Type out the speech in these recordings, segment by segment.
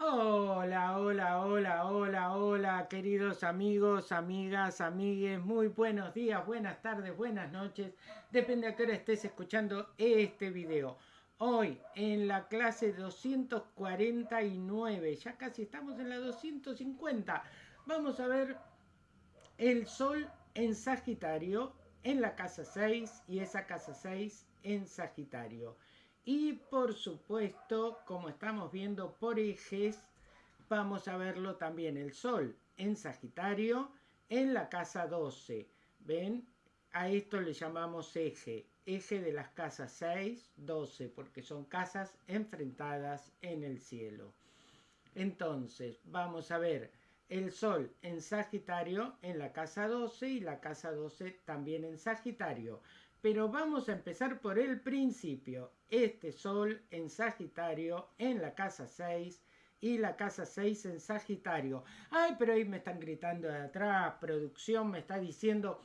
Hola, hola, hola, hola, hola, queridos amigos, amigas, amigues, muy buenos días, buenas tardes, buenas noches, depende a qué hora estés escuchando este video. Hoy en la clase 249, ya casi estamos en la 250, vamos a ver el Sol en Sagitario en la casa 6 y esa casa 6 en Sagitario. Y por supuesto, como estamos viendo por ejes, vamos a verlo también el Sol en Sagitario en la casa 12. ¿Ven? A esto le llamamos eje, eje de las casas 6, 12, porque son casas enfrentadas en el cielo. Entonces, vamos a ver el Sol en Sagitario en la casa 12 y la casa 12 también en Sagitario. Pero vamos a empezar por el principio. Este Sol en Sagitario en la casa 6 y la casa 6 en Sagitario. Ay, pero ahí me están gritando de atrás, producción me está diciendo,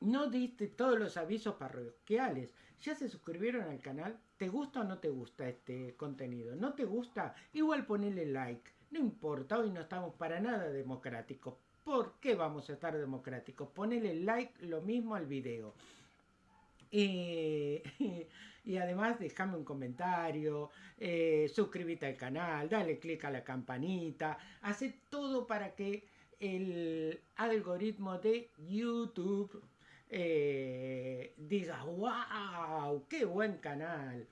no diste todos los avisos parroquiales. ¿Ya se suscribieron al canal? ¿Te gusta o no te gusta este contenido? ¿No te gusta? Igual ponele like. No importa, hoy no estamos para nada democráticos. ¿Por qué vamos a estar democráticos? Ponele like lo mismo al video. y además déjame un comentario, eh, suscríbete al canal, dale click a la campanita, hace todo para que el algoritmo de YouTube eh, diga, wow, qué buen canal.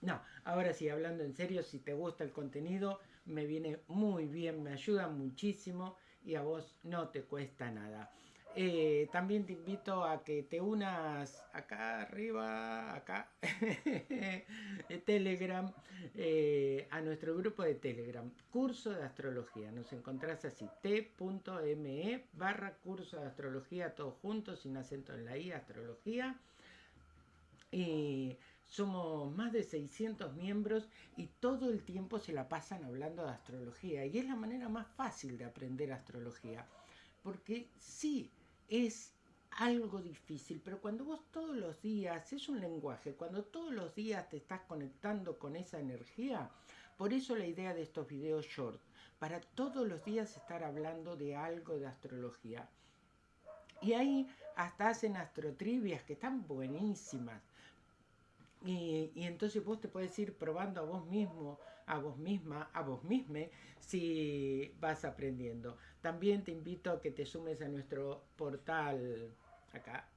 No, ahora sí, hablando en serio, si te gusta el contenido, me viene muy bien, me ayuda muchísimo y a vos no te cuesta nada. Eh, también te invito a que te unas acá arriba, acá, Telegram, eh, a nuestro grupo de Telegram, curso de astrología. Nos encontrás así, t.me barra curso de astrología, todos juntos, sin acento en la i, astrología. Y somos más de 600 miembros y todo el tiempo se la pasan hablando de astrología. Y es la manera más fácil de aprender astrología. Porque sí, es algo difícil, pero cuando vos todos los días, es un lenguaje, cuando todos los días te estás conectando con esa energía, por eso la idea de estos videos short, para todos los días estar hablando de algo de astrología. Y ahí hasta hacen astrotrivias que están buenísimas. Y, entonces vos te puedes ir probando a vos mismo, a vos misma, a vos misma, si vas aprendiendo. También te invito a que te sumes a nuestro portal, acá,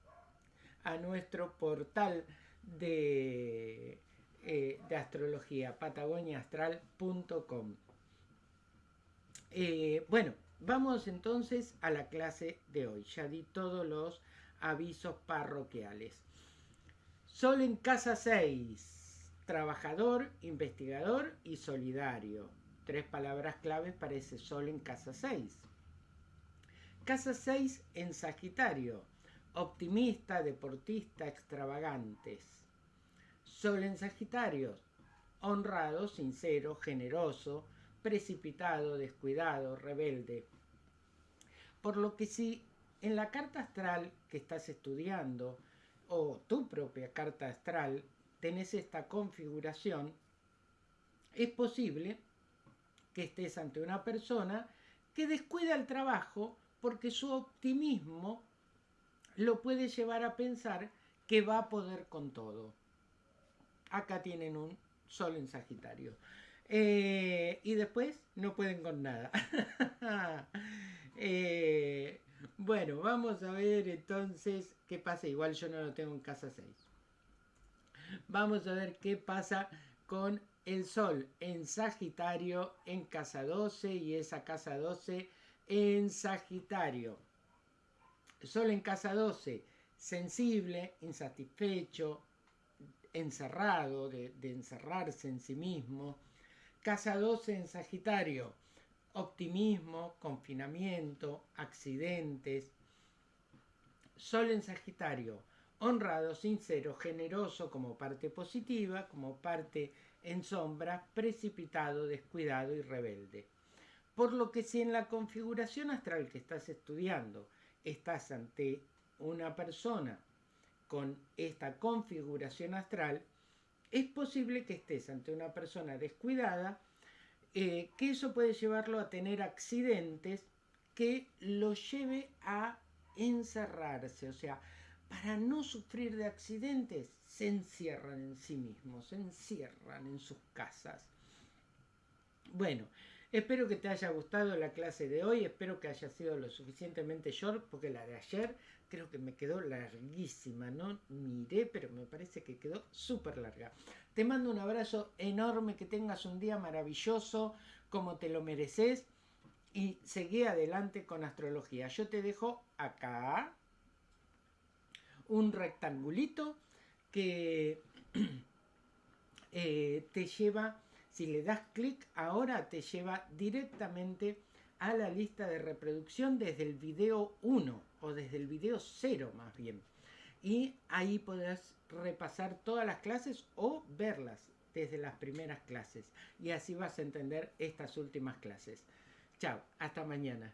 a nuestro portal de, eh, de astrología, patagoniaastral.com. Eh, bueno, vamos entonces a la clase de hoy. Ya di todos los avisos parroquiales. Sol en casa 6, trabajador, investigador y solidario. Tres palabras claves para ese sol en casa 6. Casa 6 en Sagitario, optimista, deportista, extravagantes. Sol en Sagitario, honrado, sincero, generoso, precipitado, descuidado, rebelde. Por lo que si en la carta astral que estás estudiando o tu propia carta astral tenés esta configuración, es posible que estés ante una persona que descuida el trabajo porque su optimismo lo puede llevar a pensar que va a poder con todo. Acá tienen un sol en Sagitario. Eh, y después no pueden con nada. eh, bueno, vamos a ver entonces qué pasa. Igual yo no lo tengo en casa 6. Vamos a ver qué pasa con el Sol en Sagitario en casa 12 y esa casa 12 en Sagitario. Sol en casa 12, sensible, insatisfecho, encerrado, de, de encerrarse en sí mismo. Casa 12 en Sagitario, optimismo, confinamiento, accidentes. Sol en Sagitario, honrado, sincero, generoso como parte positiva, como parte en sombra, precipitado, descuidado y rebelde. Por lo que si en la configuración astral que estás estudiando estás ante una persona con esta configuración astral, es posible que estés ante una persona descuidada eh, que eso puede llevarlo a tener accidentes que lo lleve a encerrarse, o sea, para no sufrir de accidentes, se encierran en sí mismos, se encierran en sus casas. Bueno, espero que te haya gustado la clase de hoy, espero que haya sido lo suficientemente short, porque la de ayer creo que me quedó larguísima, no miré, pero me parece que quedó súper larga. Te mando un abrazo enorme, que tengas un día maravilloso, como te lo mereces, y seguí adelante con astrología. Yo te dejo acá un rectangulito que eh, te lleva, si le das clic ahora, te lleva directamente a la lista de reproducción desde el video 1 o desde el video 0 más bien. Y ahí podrás repasar todas las clases o verlas desde las primeras clases. Y así vas a entender estas últimas clases. Chao, hasta mañana.